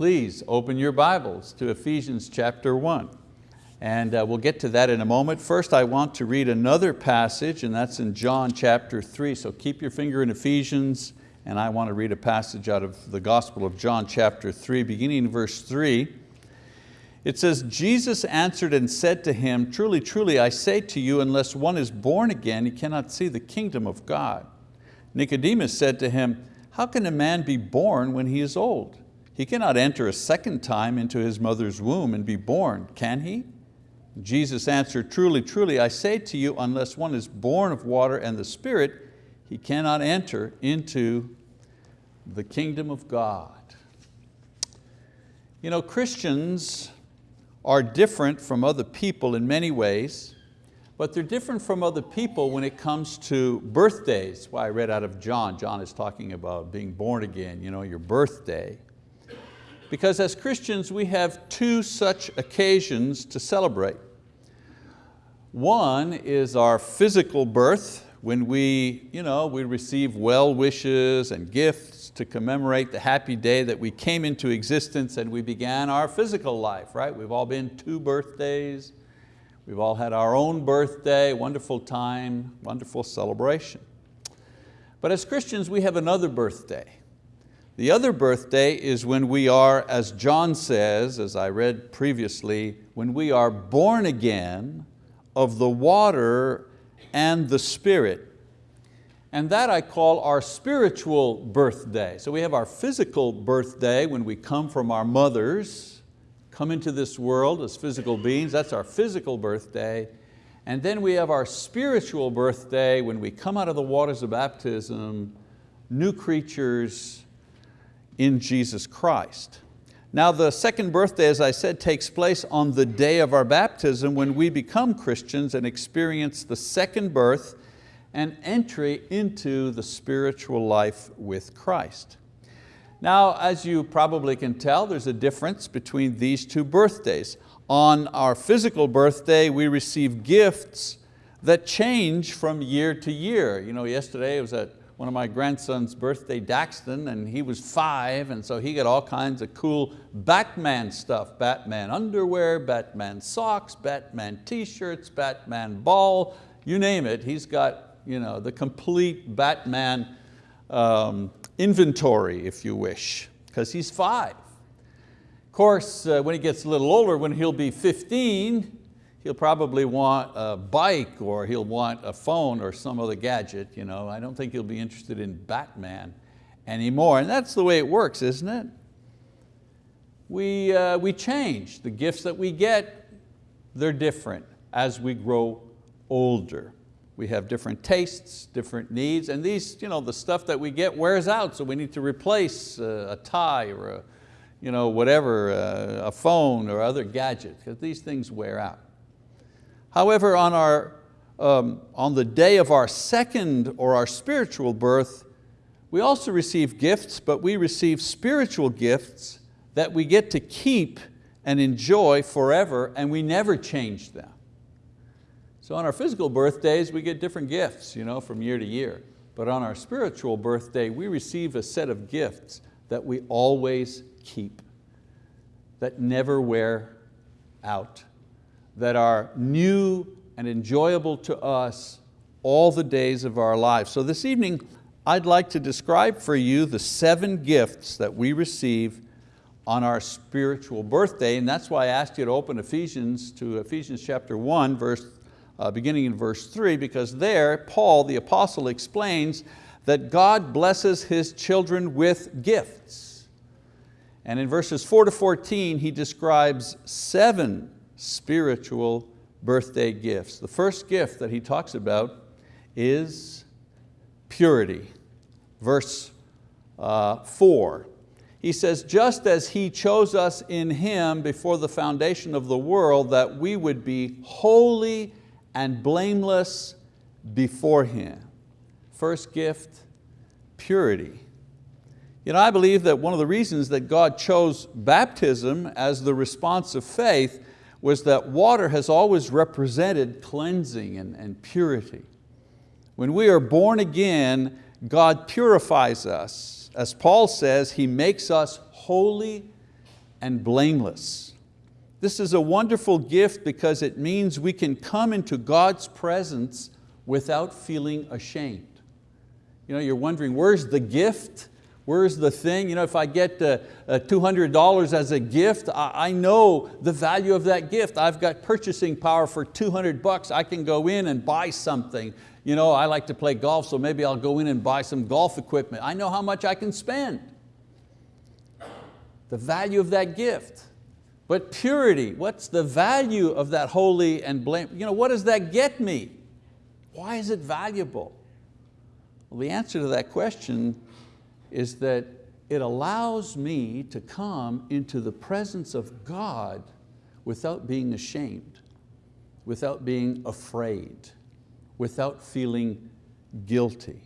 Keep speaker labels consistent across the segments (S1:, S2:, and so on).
S1: Please open your Bibles to Ephesians chapter 1. And uh, we'll get to that in a moment. First, I want to read another passage, and that's in John chapter 3. So keep your finger in Ephesians, and I want to read a passage out of the Gospel of John chapter 3, beginning in verse 3. It says, Jesus answered and said to him, Truly, truly, I say to you, unless one is born again, he cannot see the kingdom of God. Nicodemus said to him, How can a man be born when he is old? He cannot enter a second time into his mother's womb and be born, can he? Jesus answered, Truly, truly, I say to you, unless one is born of water and the Spirit, he cannot enter into the kingdom of God. You know, Christians are different from other people in many ways, but they're different from other people when it comes to birthdays. Why I read out of John. John is talking about being born again, you know, your birthday. Because as Christians, we have two such occasions to celebrate. One is our physical birth, when we, you know, we receive well wishes and gifts to commemorate the happy day that we came into existence and we began our physical life, right? We've all been two birthdays. We've all had our own birthday, wonderful time, wonderful celebration. But as Christians, we have another birthday. The other birthday is when we are, as John says, as I read previously, when we are born again of the water and the Spirit. And that I call our spiritual birthday. So we have our physical birthday when we come from our mothers, come into this world as physical beings, that's our physical birthday. And then we have our spiritual birthday when we come out of the waters of baptism, new creatures in Jesus Christ. Now the second birthday, as I said, takes place on the day of our baptism when we become Christians and experience the second birth and entry into the spiritual life with Christ. Now, as you probably can tell, there's a difference between these two birthdays. On our physical birthday, we receive gifts that change from year to year. You know, yesterday it was at one of my grandson's birthday, Daxton, and he was five, and so he got all kinds of cool Batman stuff, Batman underwear, Batman socks, Batman t-shirts, Batman ball, you name it. He's got you know, the complete Batman um, inventory, if you wish, because he's five. Of course, uh, when he gets a little older, when he'll be 15, he'll probably want a bike or he'll want a phone or some other gadget. You know? I don't think he'll be interested in Batman anymore. And that's the way it works, isn't it? We, uh, we change. The gifts that we get, they're different as we grow older. We have different tastes, different needs, and these, you know, the stuff that we get wears out, so we need to replace a, a tie or a, you know, whatever, uh, a phone or other gadget, because these things wear out. However, on, our, um, on the day of our second or our spiritual birth, we also receive gifts, but we receive spiritual gifts that we get to keep and enjoy forever and we never change them. So on our physical birthdays, we get different gifts you know, from year to year. But on our spiritual birthday, we receive a set of gifts that we always keep, that never wear out that are new and enjoyable to us all the days of our lives. So this evening, I'd like to describe for you the seven gifts that we receive on our spiritual birthday, and that's why I asked you to open Ephesians to Ephesians chapter 1, verse, uh, beginning in verse 3, because there Paul, the apostle, explains that God blesses His children with gifts. And in verses 4 to 14, he describes seven spiritual birthday gifts. The first gift that he talks about is purity. Verse uh, four, he says, just as He chose us in Him before the foundation of the world that we would be holy and blameless before Him. First gift, purity. You know, I believe that one of the reasons that God chose baptism as the response of faith was that water has always represented cleansing and, and purity. When we are born again, God purifies us. As Paul says, He makes us holy and blameless. This is a wonderful gift because it means we can come into God's presence without feeling ashamed. You know, you're wondering, where's the gift? Where's the thing? You know, if I get uh, uh, $200 as a gift, I, I know the value of that gift. I've got purchasing power for 200 bucks. I can go in and buy something. You know, I like to play golf, so maybe I'll go in and buy some golf equipment. I know how much I can spend. The value of that gift. But purity, what's the value of that holy and blame? You know, what does that get me? Why is it valuable? Well, the answer to that question is that it allows me to come into the presence of God without being ashamed, without being afraid, without feeling guilty.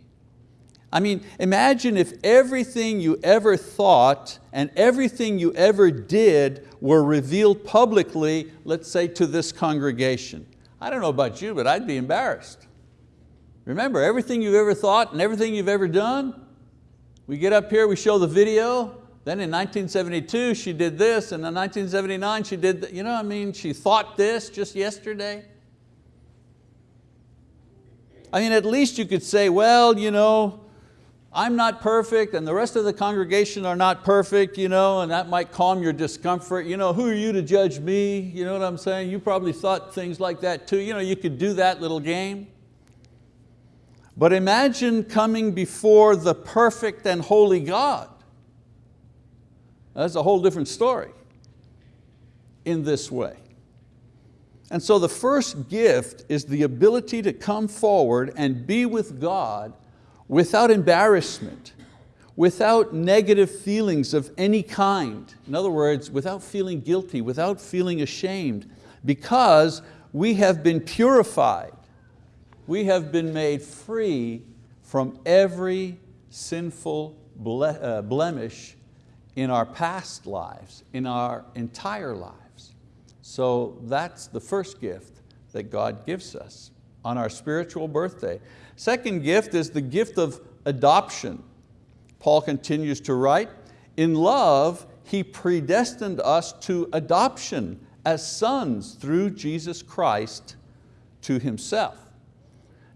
S1: I mean, imagine if everything you ever thought and everything you ever did were revealed publicly, let's say to this congregation. I don't know about you, but I'd be embarrassed. Remember, everything you've ever thought and everything you've ever done, we get up here, we show the video, then in 1972 she did this, and in 1979 she did, you know I mean, she thought this just yesterday. I mean, at least you could say, well, you know, I'm not perfect and the rest of the congregation are not perfect, you know, and that might calm your discomfort. You know, who are you to judge me? You know what I'm saying? You probably thought things like that too. You, know, you could do that little game. But imagine coming before the perfect and holy God. That's a whole different story in this way. And so the first gift is the ability to come forward and be with God without embarrassment, without negative feelings of any kind. In other words, without feeling guilty, without feeling ashamed, because we have been purified we have been made free from every sinful ble uh, blemish in our past lives, in our entire lives. So that's the first gift that God gives us on our spiritual birthday. Second gift is the gift of adoption. Paul continues to write, in love, He predestined us to adoption as sons through Jesus Christ to Himself.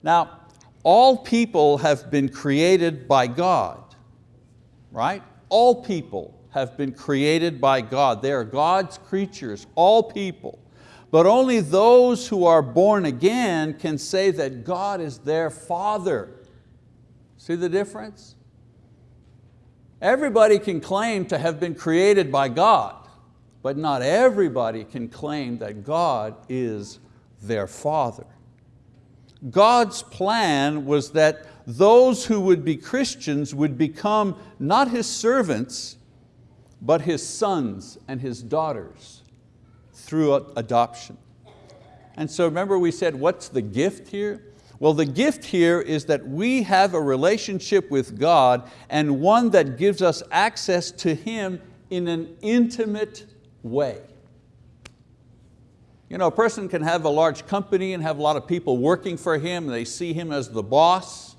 S1: Now, all people have been created by God, right? All people have been created by God. They are God's creatures, all people. But only those who are born again can say that God is their Father. See the difference? Everybody can claim to have been created by God, but not everybody can claim that God is their Father. God's plan was that those who would be Christians would become not His servants, but His sons and His daughters through adoption. And so remember we said, what's the gift here? Well, the gift here is that we have a relationship with God and one that gives us access to Him in an intimate way. You know, a person can have a large company and have a lot of people working for him. They see him as the boss,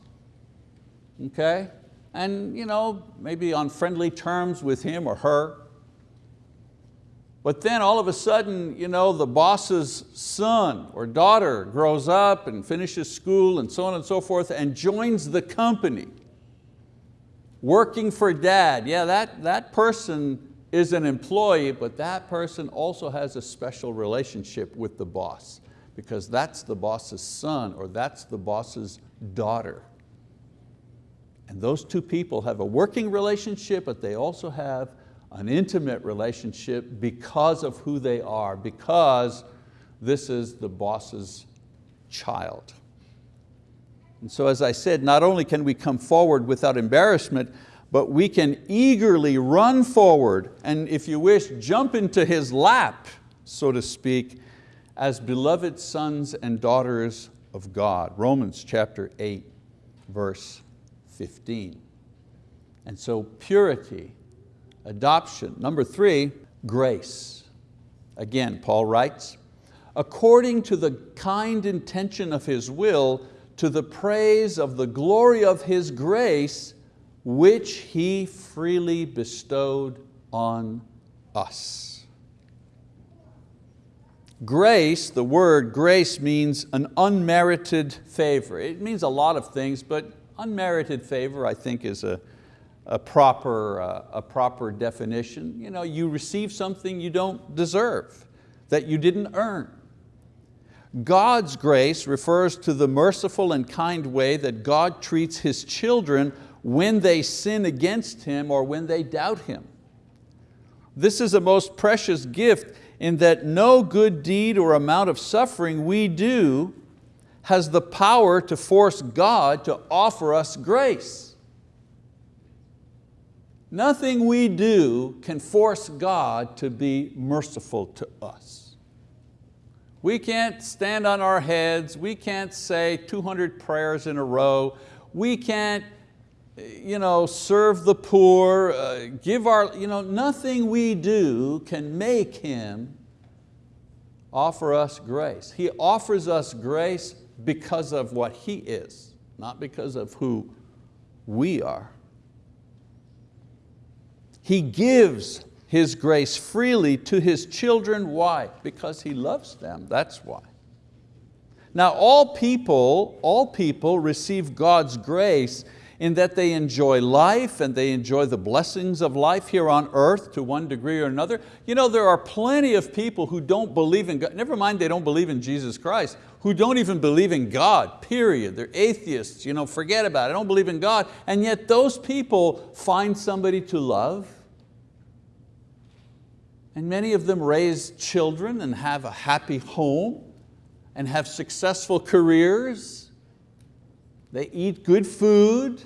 S1: okay? And you know, maybe on friendly terms with him or her. But then all of a sudden, you know, the boss's son or daughter grows up and finishes school and so on and so forth and joins the company, working for dad. Yeah, that, that person is an employee, but that person also has a special relationship with the boss because that's the boss's son or that's the boss's daughter. And those two people have a working relationship, but they also have an intimate relationship because of who they are, because this is the boss's child. And so as I said, not only can we come forward without embarrassment, but we can eagerly run forward and if you wish, jump into His lap, so to speak, as beloved sons and daughters of God. Romans chapter 8, verse 15. And so purity, adoption. Number three, grace. Again, Paul writes, according to the kind intention of His will, to the praise of the glory of His grace, which He freely bestowed on us. Grace, the word grace means an unmerited favor. It means a lot of things, but unmerited favor I think is a, a, proper, uh, a proper definition. You, know, you receive something you don't deserve, that you didn't earn. God's grace refers to the merciful and kind way that God treats His children when they sin against Him or when they doubt Him. This is a most precious gift in that no good deed or amount of suffering we do has the power to force God to offer us grace. Nothing we do can force God to be merciful to us. We can't stand on our heads, we can't say 200 prayers in a row, we can't you know, serve the poor, uh, give our, you know, nothing we do can make Him offer us grace. He offers us grace because of what He is, not because of who we are. He gives His grace freely to His children. Why? Because He loves them, that's why. Now all people, all people receive God's grace in that they enjoy life and they enjoy the blessings of life here on earth to one degree or another. You know, there are plenty of people who don't believe in God, never mind they don't believe in Jesus Christ, who don't even believe in God, period. They're atheists, you know, forget about it, I don't believe in God, and yet those people find somebody to love, and many of them raise children and have a happy home and have successful careers they eat good food,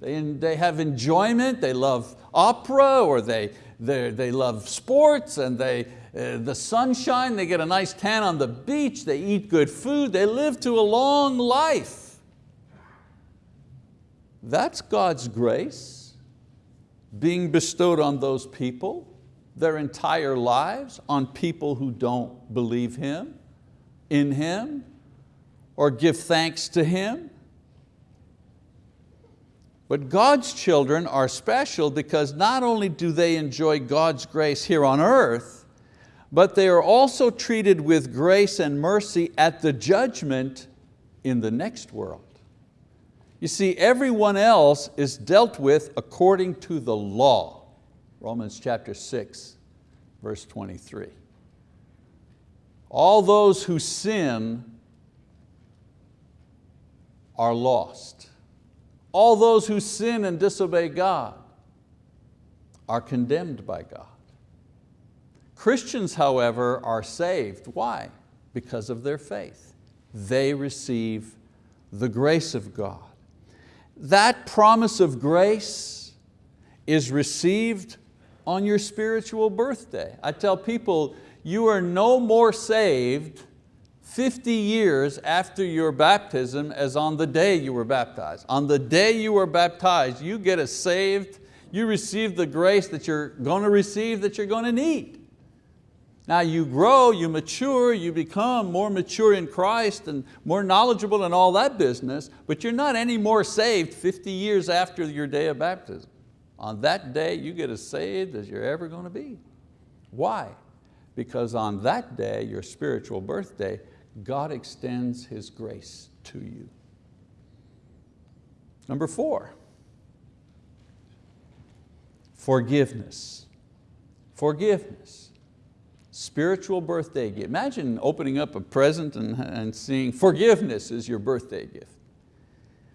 S1: they, they have enjoyment, they love opera or they, they, they love sports and they, uh, the sunshine, they get a nice tan on the beach, they eat good food, they live to a long life. That's God's grace being bestowed on those people their entire lives on people who don't believe Him, in Him, or give thanks to Him. But God's children are special because not only do they enjoy God's grace here on earth, but they are also treated with grace and mercy at the judgment in the next world. You see, everyone else is dealt with according to the law. Romans chapter 6, verse 23. All those who sin are lost. All those who sin and disobey God are condemned by God. Christians, however, are saved. Why? Because of their faith. They receive the grace of God. That promise of grace is received on your spiritual birthday. I tell people, you are no more saved 50 years after your baptism as on the day you were baptized. On the day you were baptized, you get a saved, you receive the grace that you're going to receive, that you're going to need. Now you grow, you mature, you become more mature in Christ and more knowledgeable in all that business, but you're not any more saved 50 years after your day of baptism. On that day, you get as saved as you're ever going to be. Why? Because on that day, your spiritual birthday, God extends His grace to you. Number four, forgiveness. Forgiveness. Spiritual birthday gift. Imagine opening up a present and, and seeing forgiveness is your birthday gift.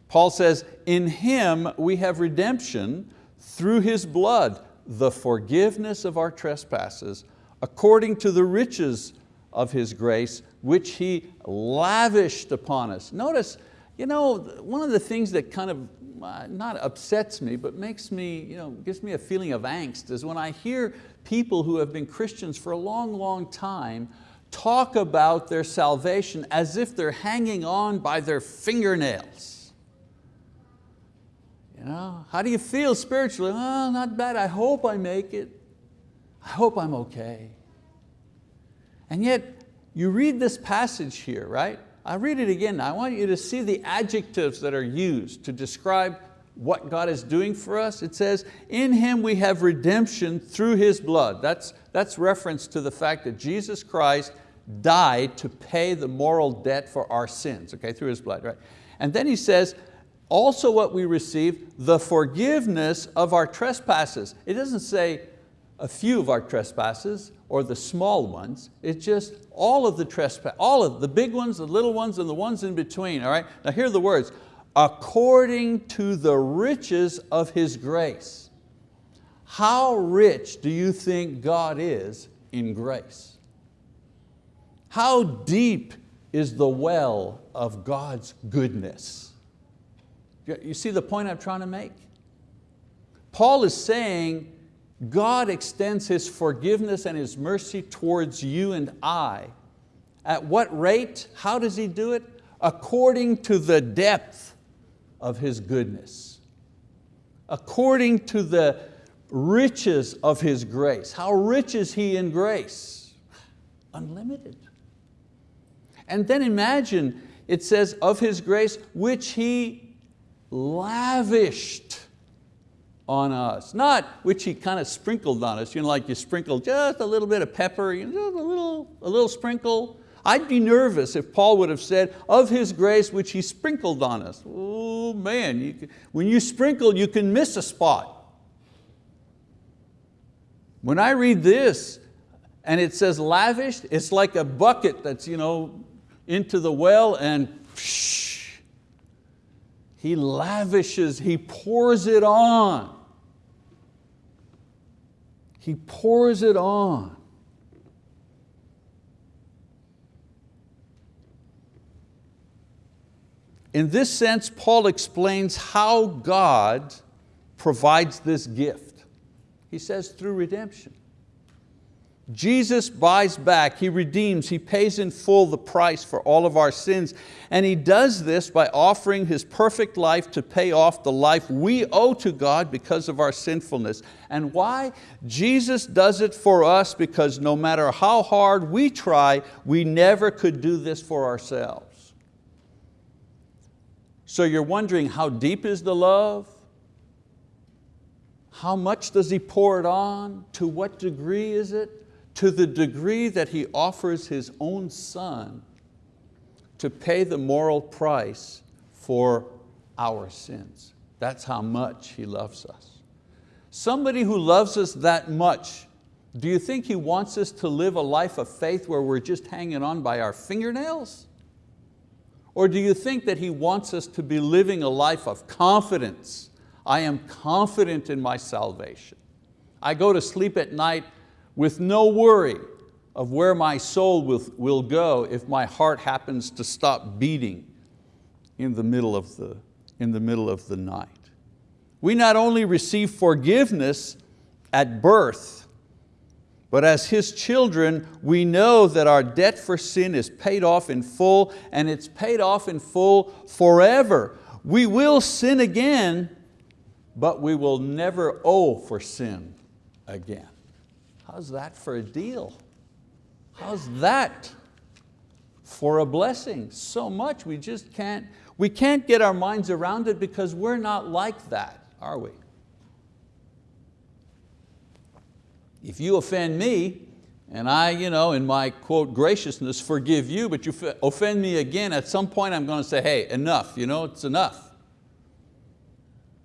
S1: Paul says, in Him we have redemption through His blood, the forgiveness of our trespasses, according to the riches of His grace, which He lavished upon us. Notice, you know, one of the things that kind of uh, not upsets me, but makes me, you know, gives me a feeling of angst is when I hear people who have been Christians for a long, long time talk about their salvation as if they're hanging on by their fingernails. You know, how do you feel spiritually? Oh, not bad, I hope I make it. I hope I'm okay. And yet, you read this passage here, right? I read it again. I want you to see the adjectives that are used to describe what God is doing for us? It says, in Him we have redemption through His blood. That's, that's reference to the fact that Jesus Christ died to pay the moral debt for our sins, okay, through His blood, right? And then He says, also what we receive, the forgiveness of our trespasses. It doesn't say a few of our trespasses or the small ones. It's just all of the trespass, all of the big ones, the little ones, and the ones in between, all right? Now here are the words, according to the riches of His grace. How rich do you think God is in grace? How deep is the well of God's goodness? You see the point I'm trying to make? Paul is saying God extends His forgiveness and His mercy towards you and I. At what rate? How does He do it? According to the depth of His goodness. According to the riches of His grace. How rich is He in grace? Unlimited. And then imagine, it says, of His grace, which He lavished on us. Not which He kind of sprinkled on us, you know, like you sprinkle just a little bit of pepper, you know, a, little, a little sprinkle. I'd be nervous if Paul would have said, of His grace which He sprinkled on us. Oh man, you when you sprinkle, you can miss a spot. When I read this and it says lavished, it's like a bucket that's you know, into the well and psh, He lavishes, He pours it on. He pours it on. In this sense, Paul explains how God provides this gift. He says through redemption. Jesus buys back, He redeems, He pays in full the price for all of our sins. And He does this by offering His perfect life to pay off the life we owe to God because of our sinfulness. And why? Jesus does it for us because no matter how hard we try, we never could do this for ourselves. So you're wondering how deep is the love? How much does He pour it on? To what degree is it? To the degree that He offers His own Son to pay the moral price for our sins. That's how much He loves us. Somebody who loves us that much, do you think He wants us to live a life of faith where we're just hanging on by our fingernails? Or do you think that He wants us to be living a life of confidence? I am confident in my salvation. I go to sleep at night with no worry of where my soul will, go if my heart happens to stop beating in the, middle of the, in the middle of the night. We not only receive forgiveness at birth, but as His children, we know that our debt for sin is paid off in full and it's paid off in full forever. We will sin again, but we will never owe for sin again. How's that for a deal? How's that for a blessing? So much we just can't, we can't get our minds around it because we're not like that, are we? If you offend me, and I, you know, in my quote graciousness, forgive you, but you offend me again, at some point I'm going to say, hey, enough, you know, it's enough.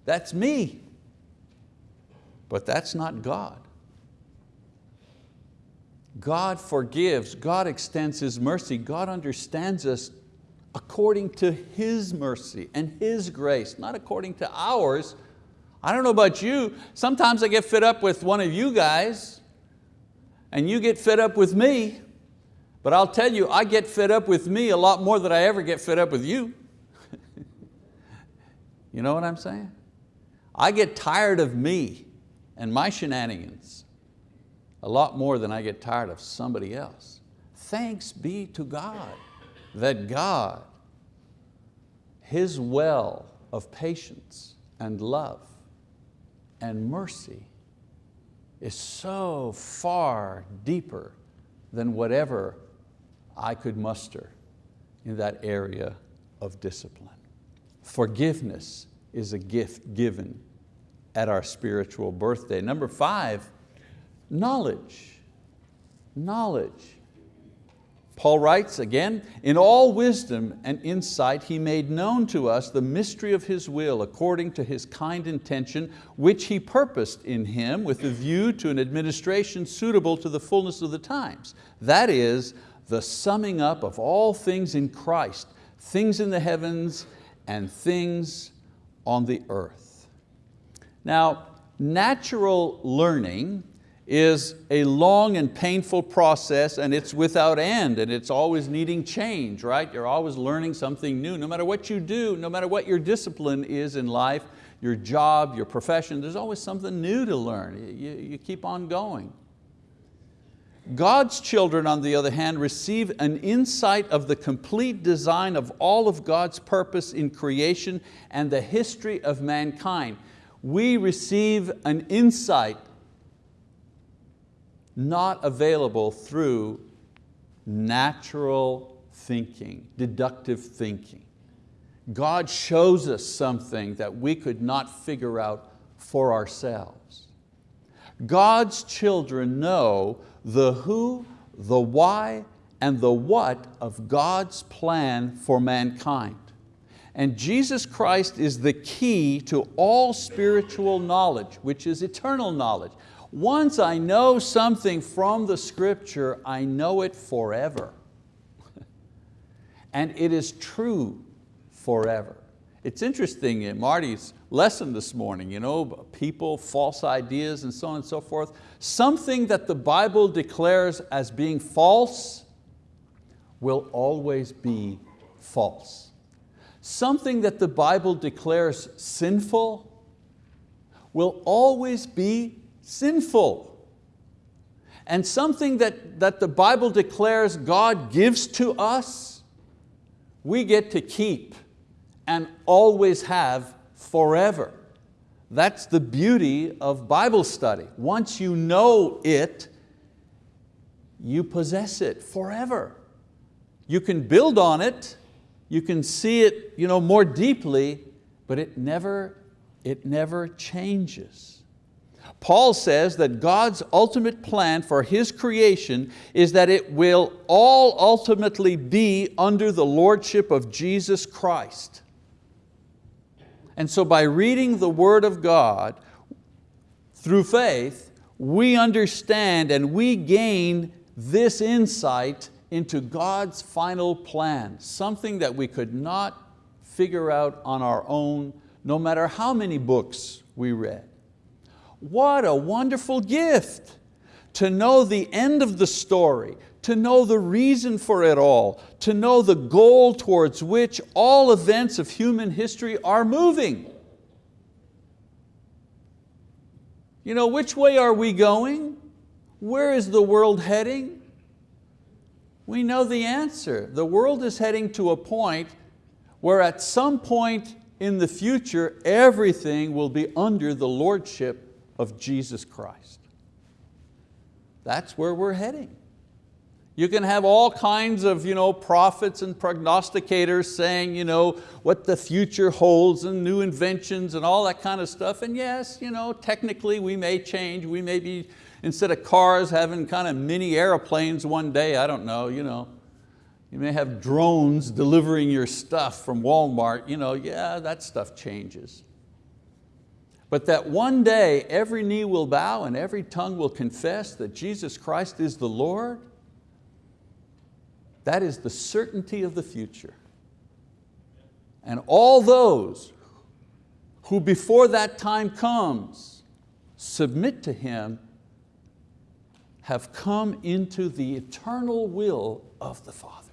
S1: That's me. But that's not God. God forgives, God extends His mercy, God understands us according to His mercy and His grace, not according to ours. I don't know about you, sometimes I get fed up with one of you guys and you get fed up with me, but I'll tell you, I get fed up with me a lot more than I ever get fed up with you. you know what I'm saying? I get tired of me and my shenanigans a lot more than I get tired of somebody else. Thanks be to God that God, His well of patience and love and mercy is so far deeper than whatever I could muster in that area of discipline. Forgiveness is a gift given at our spiritual birthday. Number five, knowledge. Knowledge. Paul writes again, in all wisdom and insight he made known to us the mystery of His will according to His kind intention, which He purposed in Him with a view to an administration suitable to the fullness of the times. That is, the summing up of all things in Christ, things in the heavens and things on the earth. Now, natural learning is a long and painful process and it's without end and it's always needing change, right? You're always learning something new. No matter what you do, no matter what your discipline is in life, your job, your profession, there's always something new to learn. You, you keep on going. God's children, on the other hand, receive an insight of the complete design of all of God's purpose in creation and the history of mankind. We receive an insight not available through natural thinking, deductive thinking. God shows us something that we could not figure out for ourselves. God's children know the who, the why, and the what of God's plan for mankind. And Jesus Christ is the key to all spiritual knowledge, which is eternal knowledge. Once I know something from the scripture, I know it forever. and it is true forever. It's interesting in Marty's lesson this morning, you know, people, false ideas and so on and so forth. Something that the Bible declares as being false will always be false. Something that the Bible declares sinful will always be sinful. And something that, that the Bible declares God gives to us, we get to keep and always have forever. That's the beauty of Bible study. Once you know it, you possess it forever. You can build on it, you can see it you know, more deeply, but it never, it never changes. Paul says that God's ultimate plan for His creation is that it will all ultimately be under the lordship of Jesus Christ. And so by reading the word of God through faith, we understand and we gain this insight into God's final plan, something that we could not figure out on our own, no matter how many books we read. What a wonderful gift to know the end of the story, to know the reason for it all, to know the goal towards which all events of human history are moving. You know, which way are we going? Where is the world heading? We know the answer. The world is heading to a point where at some point in the future, everything will be under the lordship of Jesus Christ. That's where we're heading. You can have all kinds of you know, prophets and prognosticators saying you know, what the future holds and new inventions and all that kind of stuff. And yes, you know, technically we may change. We may be, instead of cars, having kind of mini airplanes one day, I don't know. You, know. you may have drones delivering your stuff from Walmart. You know, yeah, that stuff changes. But that one day every knee will bow and every tongue will confess that Jesus Christ is the Lord, that is the certainty of the future. And all those who before that time comes submit to Him have come into the eternal will of the Father.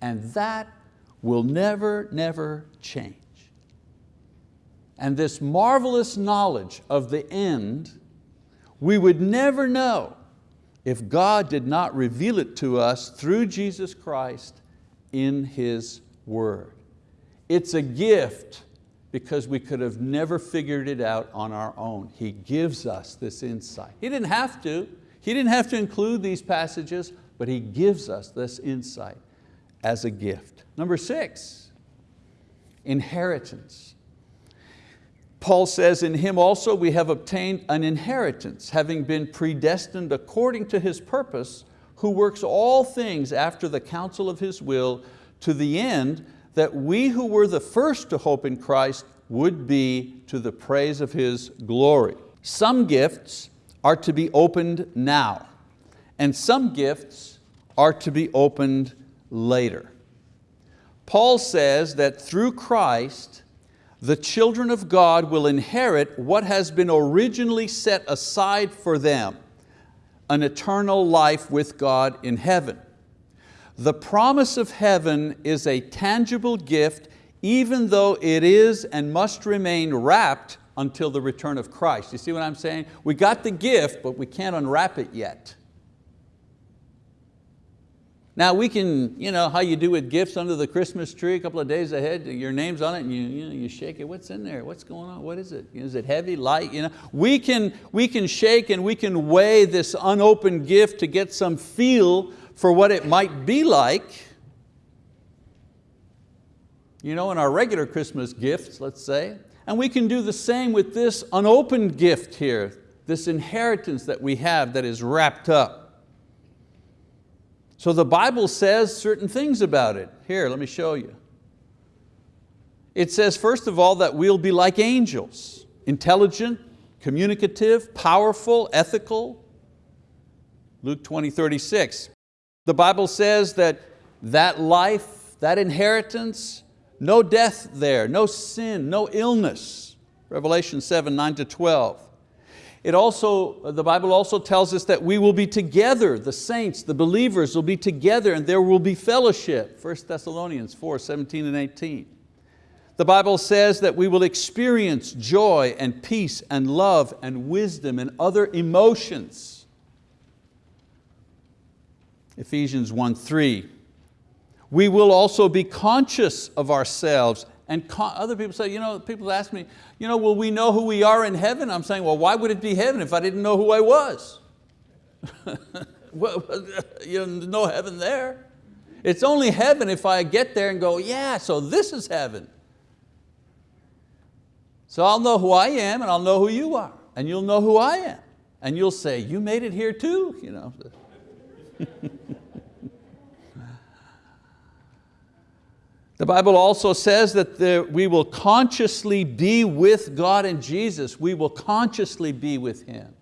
S1: And that will never, never change. And this marvelous knowledge of the end, we would never know if God did not reveal it to us through Jesus Christ in His word. It's a gift because we could have never figured it out on our own. He gives us this insight. He didn't have to. He didn't have to include these passages, but He gives us this insight as a gift. Number six, inheritance. Paul says, in him also we have obtained an inheritance, having been predestined according to his purpose, who works all things after the counsel of his will, to the end that we who were the first to hope in Christ would be to the praise of His glory. Some gifts are to be opened now, and some gifts are to be opened later. Paul says that through Christ, the children of God will inherit what has been originally set aside for them, an eternal life with God in heaven. The promise of heaven is a tangible gift even though it is and must remain wrapped until the return of Christ. You see what I'm saying? We got the gift, but we can't unwrap it yet. Now we can, you know, how you do with gifts under the Christmas tree a couple of days ahead, your name's on it and you, you, know, you shake it, what's in there, what's going on, what is it? Is it heavy, light? You know? we, can, we can shake and we can weigh this unopened gift to get some feel for what it might be like. You know, in our regular Christmas gifts, let's say, and we can do the same with this unopened gift here, this inheritance that we have that is wrapped up. So the Bible says certain things about it. Here, let me show you. It says, first of all, that we'll be like angels, intelligent, communicative, powerful, ethical. Luke 20, 36. The Bible says that that life, that inheritance, no death there, no sin, no illness. Revelation 7, 9 to 12. It also, the Bible also tells us that we will be together, the saints, the believers will be together and there will be fellowship. 1 Thessalonians 4, 17 and 18. The Bible says that we will experience joy and peace and love and wisdom and other emotions. Ephesians 1, 3. We will also be conscious of ourselves and other people say, you know, people ask me, you know, will we know who we are in heaven? I'm saying, well, why would it be heaven if I didn't know who I was? you know, no heaven there. It's only heaven if I get there and go, yeah, so this is heaven. So I'll know who I am and I'll know who you are and you'll know who I am. And you'll say, you made it here too. You know. The Bible also says that the, we will consciously be with God and Jesus. We will consciously be with Him.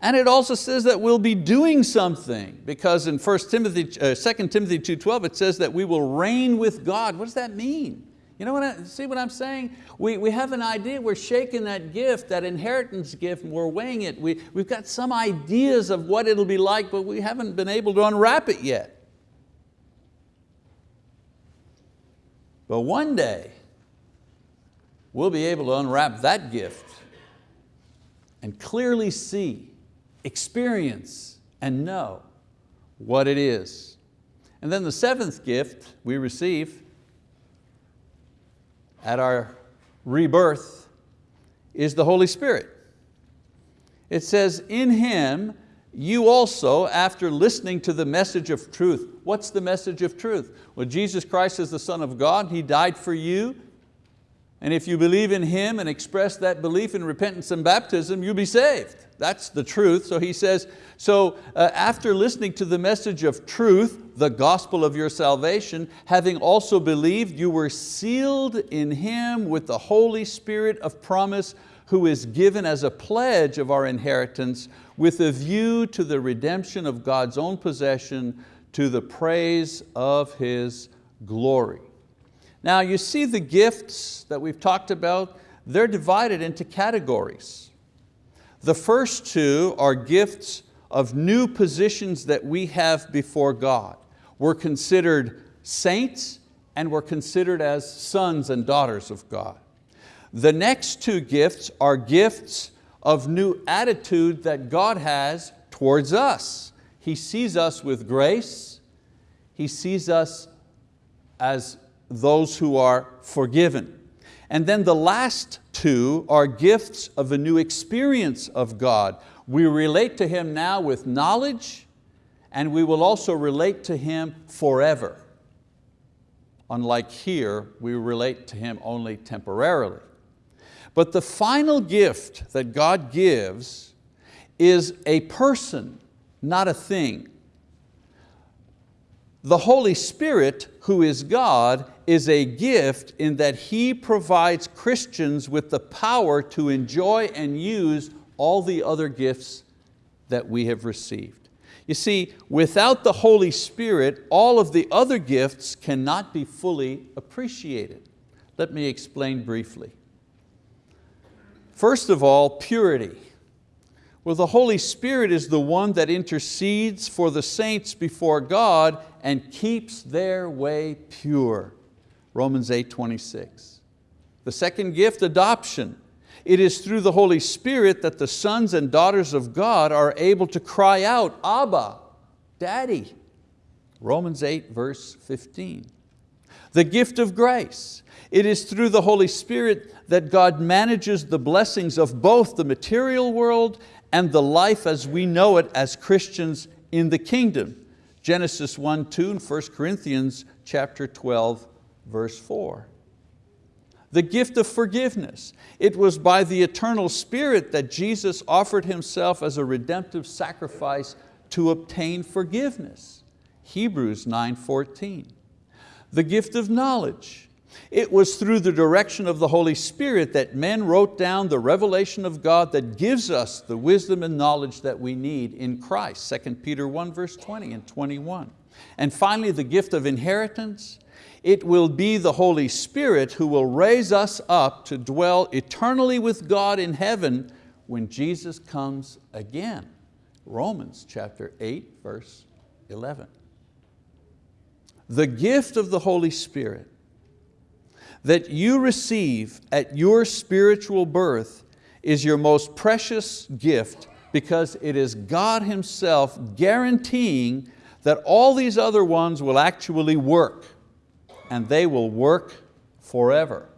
S1: And it also says that we'll be doing something because in 1 Timothy, uh, 2 Timothy 2.12 it says that we will reign with God. What does that mean? You know what I, see what I'm saying? We, we have an idea, we're shaking that gift, that inheritance gift, and we're weighing it. We, we've got some ideas of what it'll be like, but we haven't been able to unwrap it yet. But one day, we'll be able to unwrap that gift and clearly see, experience, and know what it is. And then the seventh gift we receive at our rebirth is the Holy Spirit. It says, in Him you also, after listening to the message of truth, what's the message of truth? Well, Jesus Christ is the Son of God, He died for you, and if you believe in Him and express that belief in repentance and baptism, you'll be saved. That's the truth. So he says, so uh, after listening to the message of truth, the gospel of your salvation, having also believed, you were sealed in Him with the Holy Spirit of promise, who is given as a pledge of our inheritance with a view to the redemption of God's own possession to the praise of His glory. Now you see the gifts that we've talked about, they're divided into categories. The first two are gifts of new positions that we have before God. We're considered saints and we're considered as sons and daughters of God. The next two gifts are gifts of new attitude that God has towards us. He sees us with grace. He sees us as those who are forgiven. And then the last two are gifts of a new experience of God. We relate to Him now with knowledge and we will also relate to Him forever. Unlike here, we relate to Him only temporarily. But the final gift that God gives is a person, not a thing. The Holy Spirit, who is God, is a gift in that He provides Christians with the power to enjoy and use all the other gifts that we have received. You see, without the Holy Spirit, all of the other gifts cannot be fully appreciated. Let me explain briefly. First of all, purity. Well, the Holy Spirit is the one that intercedes for the saints before God and keeps their way pure. Romans 8, 26. The second gift, adoption. It is through the Holy Spirit that the sons and daughters of God are able to cry out, Abba, Daddy. Romans 8 verse 15. The gift of grace. It is through the Holy Spirit that God manages the blessings of both the material world and the life as we know it as Christians in the kingdom. Genesis 1, 2 and 1 Corinthians chapter 12, verse 4 the gift of forgiveness. It was by the eternal Spirit that Jesus offered Himself as a redemptive sacrifice to obtain forgiveness. Hebrews 9.14. The gift of knowledge. It was through the direction of the Holy Spirit that men wrote down the revelation of God that gives us the wisdom and knowledge that we need in Christ, 2 Peter 1 verse 20 and 21. And finally, the gift of inheritance. It will be the Holy Spirit who will raise us up to dwell eternally with God in heaven when Jesus comes again. Romans chapter 8, verse 11. The gift of the Holy Spirit that you receive at your spiritual birth is your most precious gift because it is God Himself guaranteeing that all these other ones will actually work and they will work forever.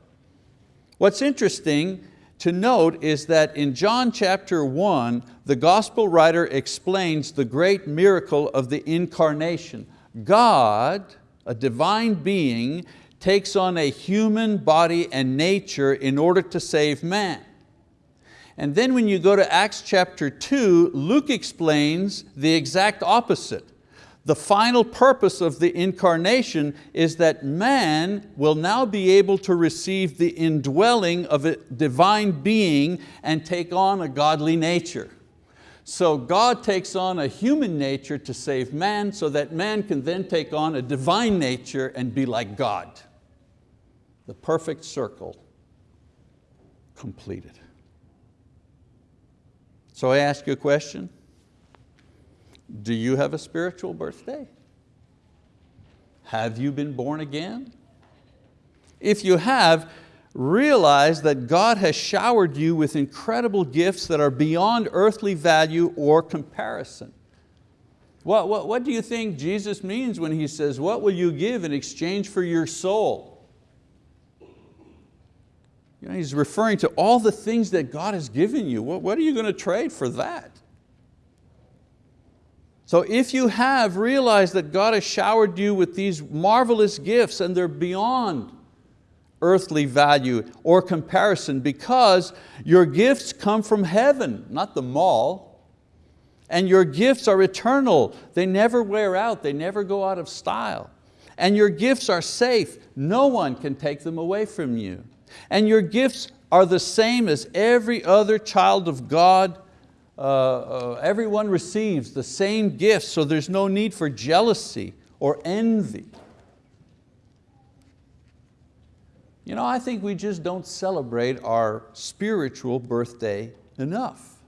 S1: What's interesting to note is that in John chapter one, the gospel writer explains the great miracle of the incarnation. God, a divine being, takes on a human body and nature in order to save man. And then when you go to Acts chapter 2, Luke explains the exact opposite. The final purpose of the incarnation is that man will now be able to receive the indwelling of a divine being and take on a godly nature. So God takes on a human nature to save man so that man can then take on a divine nature and be like God. The perfect circle completed. So I ask you a question. Do you have a spiritual birthday? Have you been born again? If you have, realize that God has showered you with incredible gifts that are beyond earthly value or comparison. What, what, what do you think Jesus means when He says, what will you give in exchange for your soul? You know, he's referring to all the things that God has given you. What, what are you going to trade for that? So if you have realized that God has showered you with these marvelous gifts and they're beyond earthly value or comparison because your gifts come from heaven, not the mall. And your gifts are eternal. They never wear out, they never go out of style. And your gifts are safe. No one can take them away from you. And your gifts are the same as every other child of God uh, uh, everyone receives the same gifts, so there's no need for jealousy or envy. You know, I think we just don't celebrate our spiritual birthday enough.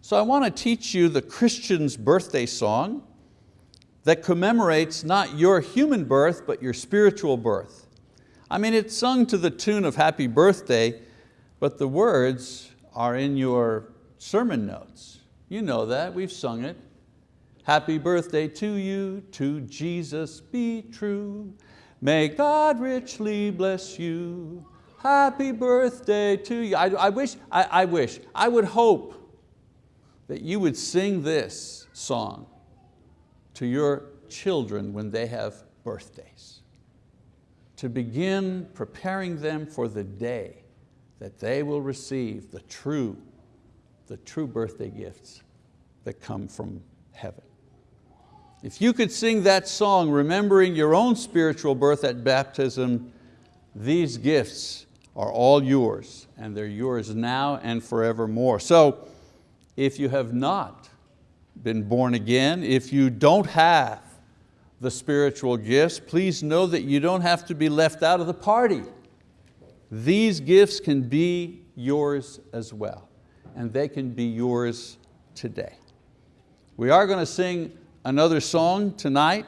S1: So I want to teach you the Christian's birthday song that commemorates not your human birth, but your spiritual birth. I mean, it's sung to the tune of happy birthday, but the words are in your sermon notes. You know that, we've sung it. Happy birthday to you, to Jesus be true. May God richly bless you. Happy birthday to you. I, I wish, I, I wish, I would hope that you would sing this song to your children when they have birthdays. to begin preparing them for the day that they will receive the true, the true birthday gifts that come from heaven. If you could sing that song, remembering your own spiritual birth at baptism, these gifts are all yours, and they're yours now and forevermore. So if you have not been born again, if you don't have the spiritual gifts, please know that you don't have to be left out of the party. These gifts can be yours as well, and they can be yours today. We are going to sing another song tonight.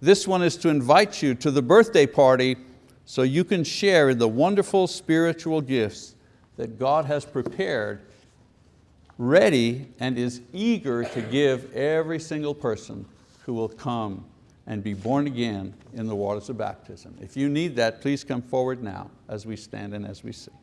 S1: This one is to invite you to the birthday party so you can share in the wonderful spiritual gifts that God has prepared, ready and is eager to give every single person who will come and be born again in the waters of baptism. If you need that, please come forward now as we stand and as we sing.